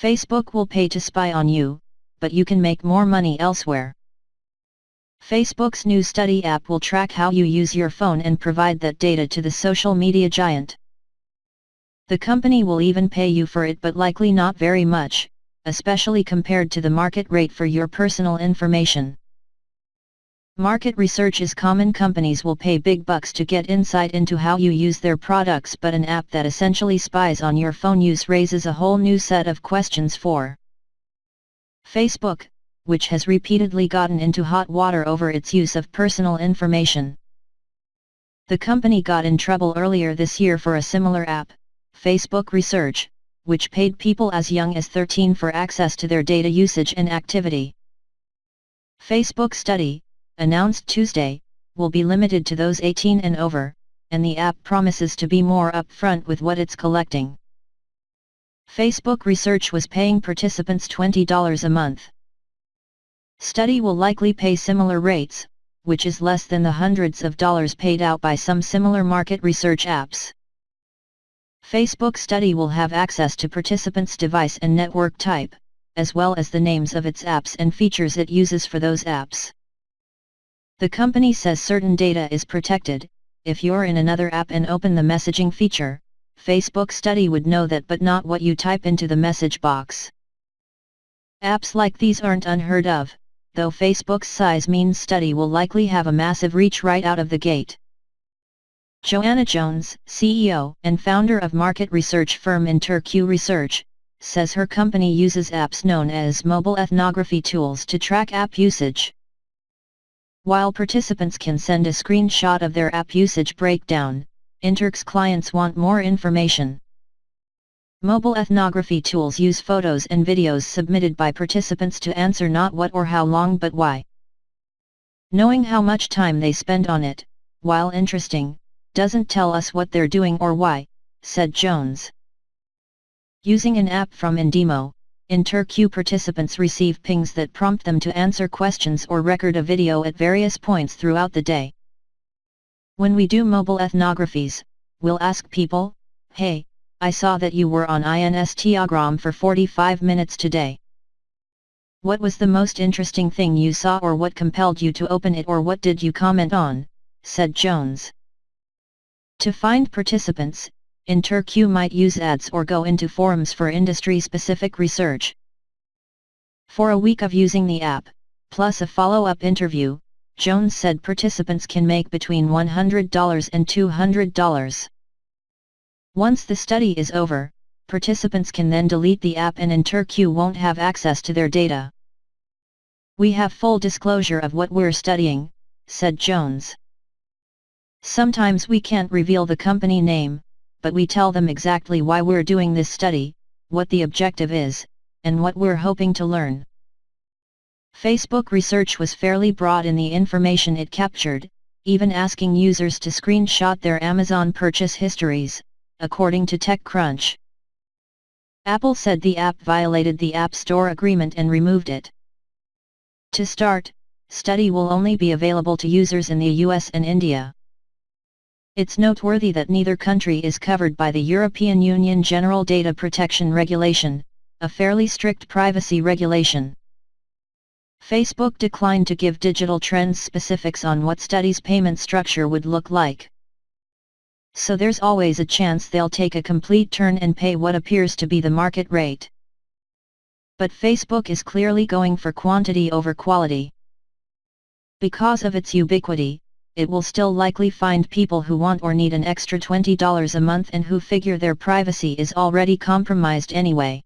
Facebook will pay to spy on you, but you can make more money elsewhere. Facebook's new study app will track how you use your phone and provide that data to the social media giant. The company will even pay you for it but likely not very much, especially compared to the market rate for your personal information. Market research is common companies will pay big bucks to get insight into how you use their products but an app that essentially spies on your phone use raises a whole new set of questions for Facebook, which has repeatedly gotten into hot water over its use of personal information. The company got in trouble earlier this year for a similar app, Facebook Research, which paid people as young as 13 for access to their data usage and activity. Facebook Study, announced Tuesday, will be limited to those 18 and over, and the app promises to be more upfront with what it's collecting. Facebook Research was paying participants $20 a month. Study will likely pay similar rates, which is less than the hundreds of dollars paid out by some similar market research apps. Facebook Study will have access to participants' device and network type, as well as the names of its apps and features it uses for those apps. The company says certain data is protected, if you're in another app and open the messaging feature, Facebook Study would know that but not what you type into the message box. Apps like these aren't unheard of, though Facebook's size means study will likely have a massive reach right out of the gate. Joanna Jones, CEO and founder of market research firm InterQ Research, says her company uses apps known as mobile ethnography tools to track app usage. While participants can send a screenshot of their app usage breakdown, InterQ's clients want more information. Mobile ethnography tools use photos and videos submitted by participants to answer not what or how long but why. Knowing how much time they spend on it, while interesting, doesn't tell us what they're doing or why, said Jones. Using an app from Indeemo, InterQ participants receive pings that prompt them to answer questions or record a video at various points throughout the day. When we do mobile ethnographies, we'll ask people, hey, I saw that you were on Instagram for 45 minutes today. What was the most interesting thing you saw or what compelled you to open it or what did you comment on, said Jones. To find participants, InterQ might use ads or go into forums for industry-specific research. For a week of using the app, plus a follow-up interview, Jones said participants can make between $100 and $200. Once the study is over, participants can then delete the app and InterQ won't have access to their data. We have full disclosure of what we're studying, said Jones. Sometimes we can't reveal the company name, but we tell them exactly why we're doing this study, what the objective is, and what we're hoping to learn. Facebook research was fairly broad in the information it captured, even asking users to screenshot their Amazon purchase histories, according to TechCrunch. Apple said the app violated the App Store agreement and removed it. To start, study will only be available to users in the US and India. It's noteworthy that neither country is covered by the European Union General Data Protection Regulation, a fairly strict privacy regulation. Facebook declined to give Digital Trends specifics on what study's payment structure would look like so there's always a chance they'll take a complete turn and pay what appears to be the market rate. But Facebook is clearly going for quantity over quality. Because of its ubiquity, it will still likely find people who want or need an extra $20 a month and who figure their privacy is already compromised anyway.